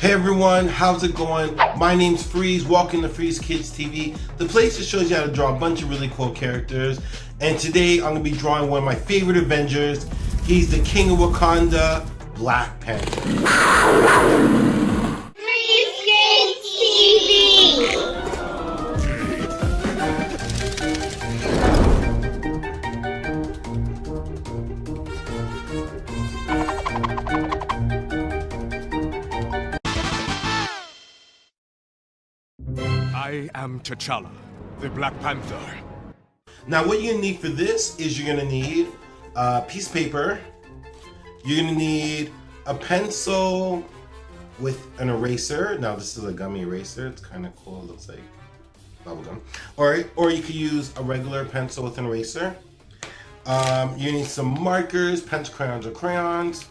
Hey everyone, how's it going? My name's Freeze, welcome to Freeze Kids TV, the place that shows you how to draw a bunch of really cool characters. And today I'm gonna be drawing one of my favorite Avengers. He's the King of Wakanda, Black Panther. I am T'Challa, the Black Panther. Now what you're gonna need for this is you're gonna need a piece of paper, you're gonna need a pencil with an eraser. Now this is a gummy eraser, it's kind of cool, it looks like bubblegum. Or, or you could use a regular pencil with an eraser. Um, you need some markers, pencil crayons or crayons.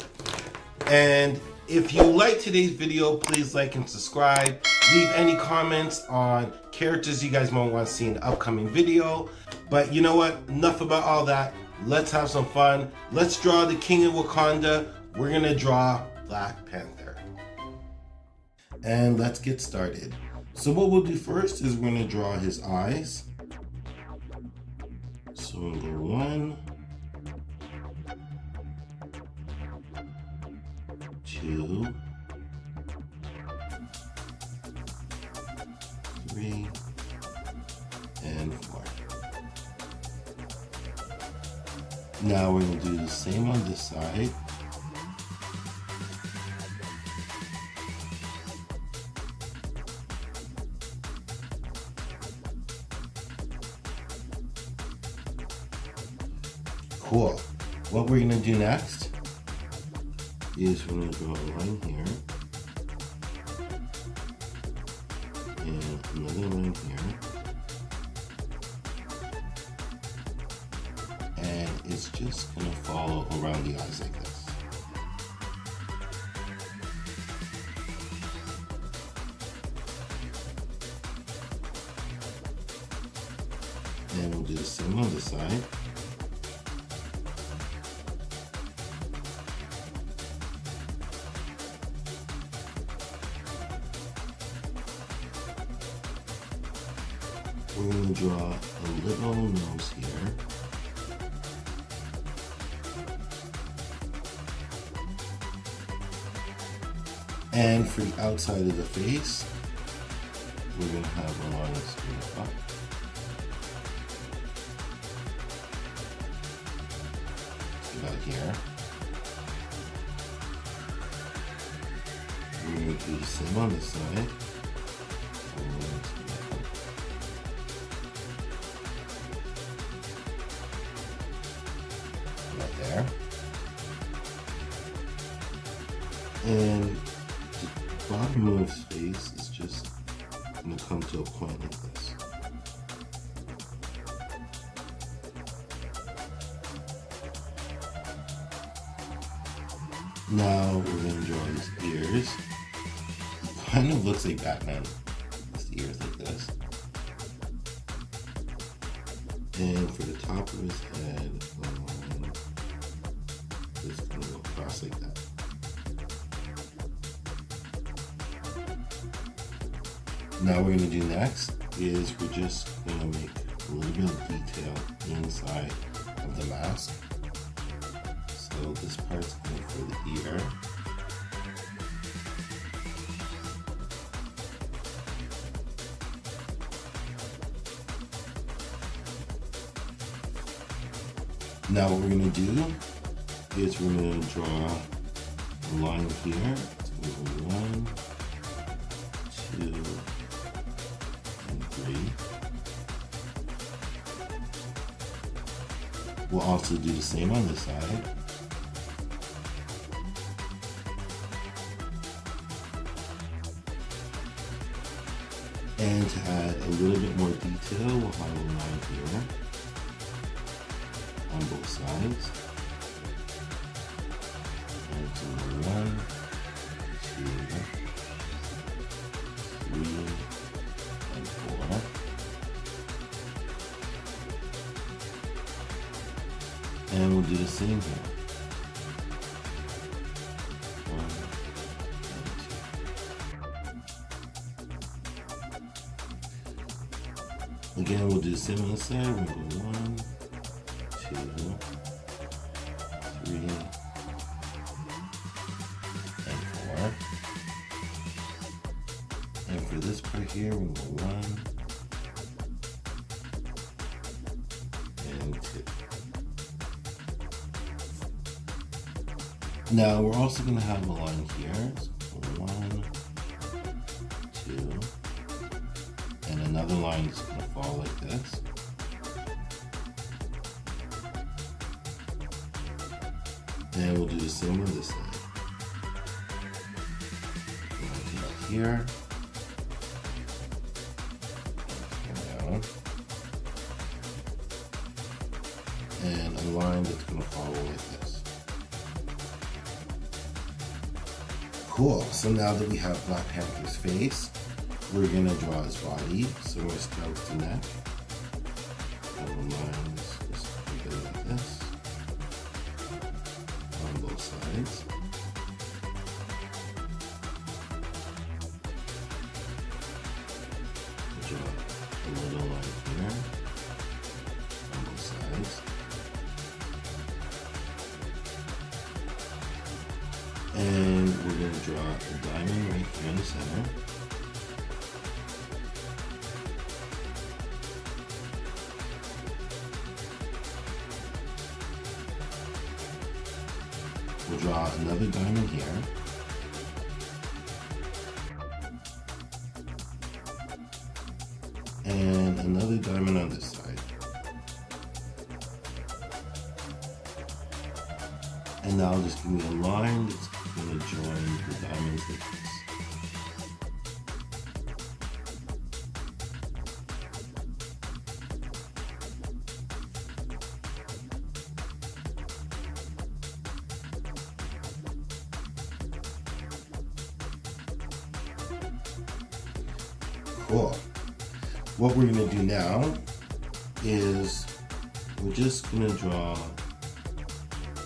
And if you like today's video, please like and subscribe. Leave any comments on characters you guys might want to see in the upcoming video. But you know what? Enough about all that. Let's have some fun. Let's draw the King of Wakanda. We're going to draw Black Panther. And let's get started. So what we'll do first is we're going to draw his eyes. So we'll go one, two, three, and four. Now we're going to do the same on this side. Is we're going to draw a line here. and another one here. And it's just gonna follow around the eyes like this. And we'll do the same on this side. Nose here. And for the outside of the face, we're going to have a line straight up. About here. We're going to do the same on this side. There. And the bottom of his face is just going to come to a point like this. Now we're going to draw his ears. Kind of looks like Batman. His ears like this. And for the top of his head, Now we're gonna do next is we're just gonna make a little bit of detail inside of the mask. So this part's going for the ear. Now what we're gonna do is we're going to draw a line here. So one, two, We'll also do the same on this side. And to add a little bit more detail, we'll have a line here on both sides. do the same here. Again, we'll do the same on the side. We'll go one, two, three, and four. And for this part here, we'll go one, Now we're also going to have a line here. So one, two, and another line is going to fall like this. And we'll do the same on this side. Right here. Down. And a line that's going to follow like this. Cool. So now that we have Black Panther's face, we're gonna draw his body. So we're start with the neck. And the diamond right here in the center. We'll draw another diamond here. And another diamond on this side. And now I'll just give me a line that's going to join the diamonds like this. Cool. What we're going to do now is we're just going to draw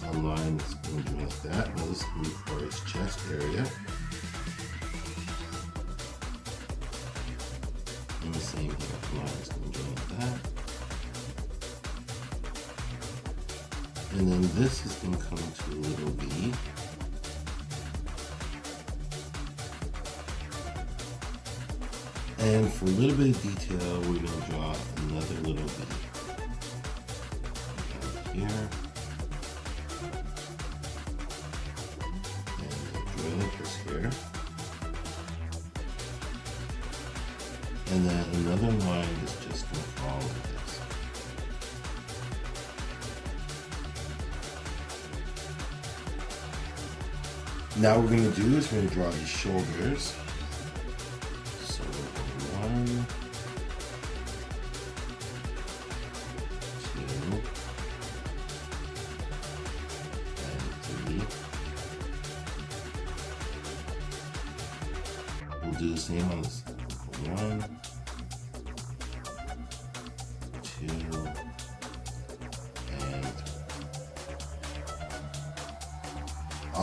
a line going be like that. Now this be for his chest area. And the same here, line is going to go like that. And then this is going to come to a little V. And for a little bit of detail, we're going to draw another little V. Here. And then another line is just going to follow this. Now we're going to do is we're going to draw his shoulders. So one, two, and three. We'll do the same on this. One,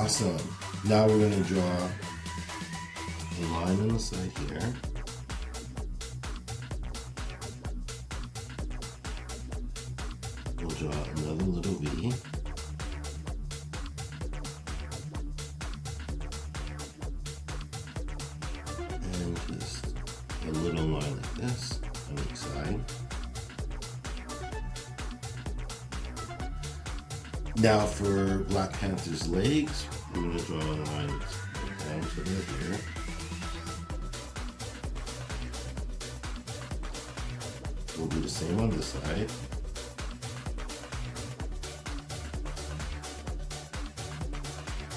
Awesome. Now we're going to draw a line on the side here. We'll draw another little V. And just a little line like this on each side. Now for Black Panther's legs, draw here. We'll do the same on this side.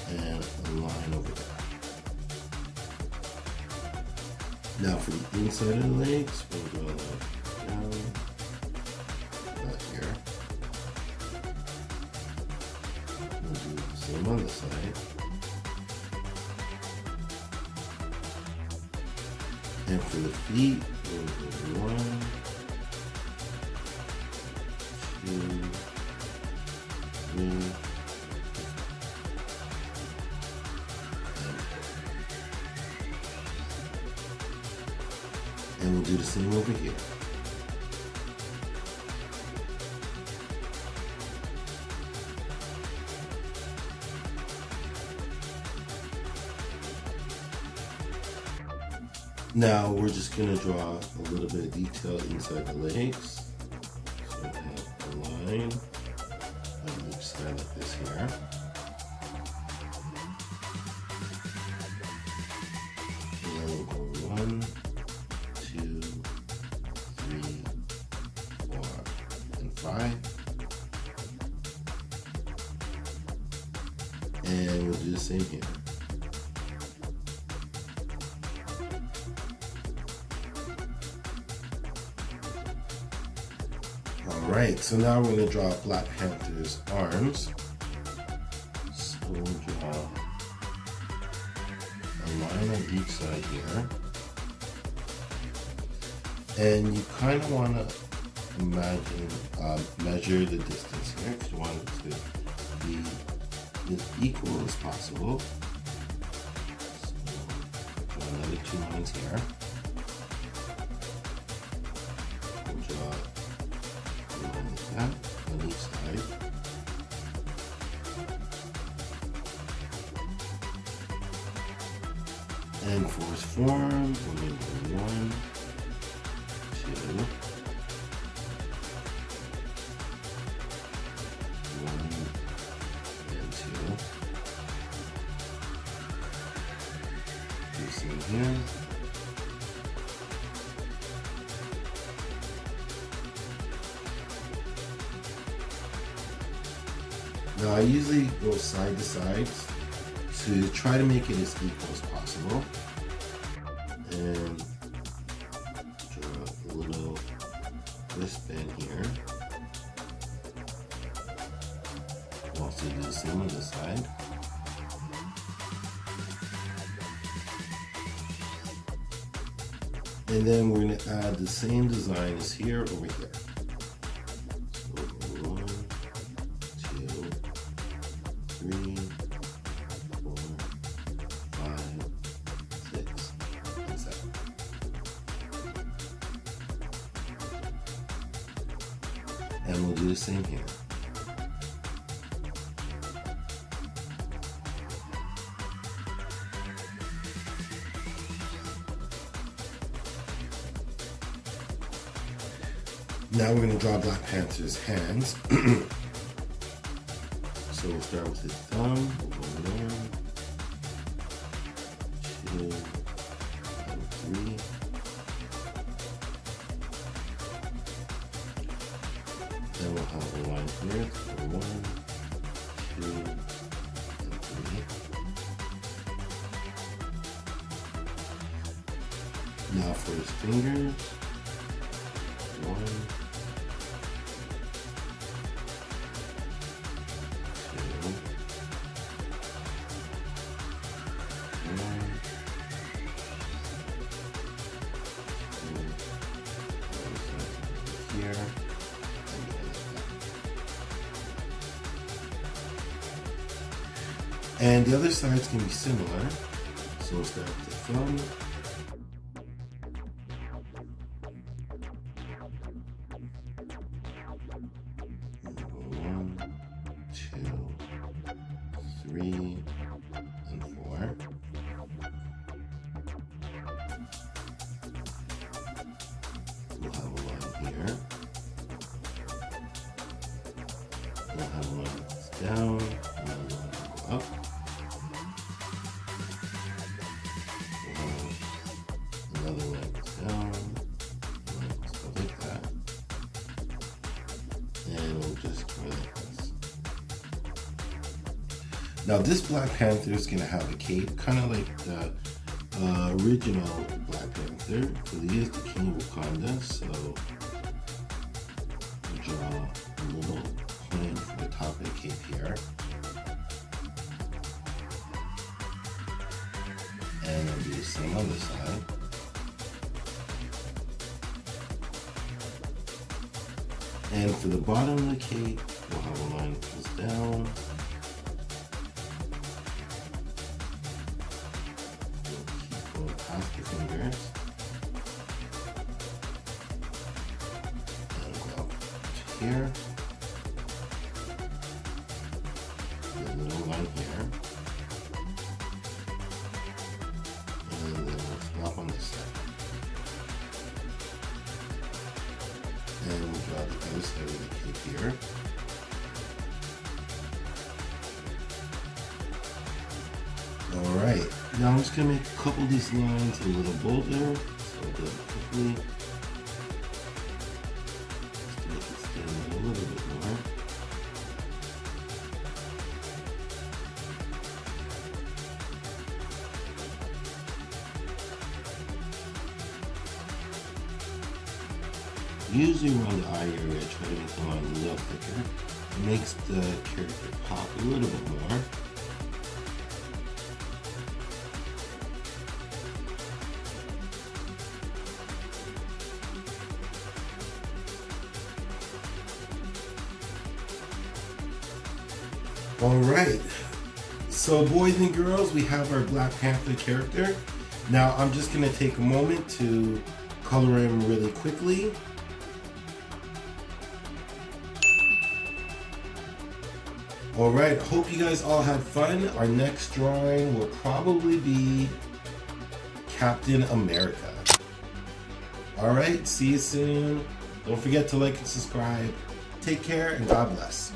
And a line over there. Now for the inside of the legs, we'll draw and we'll do the same over here. Now we're just gonna draw a little bit of detail inside the legs. So we have a line on each side like this here. One, two, three, four, and five. And we'll do the same here. Alright, so now we're going to draw Black Panther's arms. So we'll draw a line on each side here. And you kind of want to imagine, uh, measure the distance here because you want it to be as equal as possible. So draw another two lines here. Now I usually go side to side to try to make it as equal as possible. And draw a little wristband here. Also do the same on this side. And then we're gonna add the same design as here over here. Now we're going to draw Black Panther's hands. so we'll start with his thumb. Go one, two, three. Then we'll have a line here. So one, two, and three. Now for his fingers. One, and the other side's gonna be similar. So we'll start the thumb. Now this Black Panther is gonna have a cape, kind of like the uh, original Black Panther, because he is the king of Wakanda. So we'll draw a little plan for the top of the cape here, and I'll do the same on this side. And for the bottom of the cape, we'll have a line that goes down. with your fingers. And go up to here. Then little line here. And then we'll flop on this side. And we'll draw the ghost over the kid here. Now I'm just gonna make a couple of these lines a little bolder. So I'll do it quickly. Just make it stand a little bit more. Usually around the eye area, I try to make the line a little thicker. It makes the character pop a little bit more. So, boys and girls, we have our Black Panther character. Now, I'm just going to take a moment to color him really quickly. All right, hope you guys all had fun. Our next drawing will probably be Captain America. All right, see you soon. Don't forget to like and subscribe. Take care and God bless.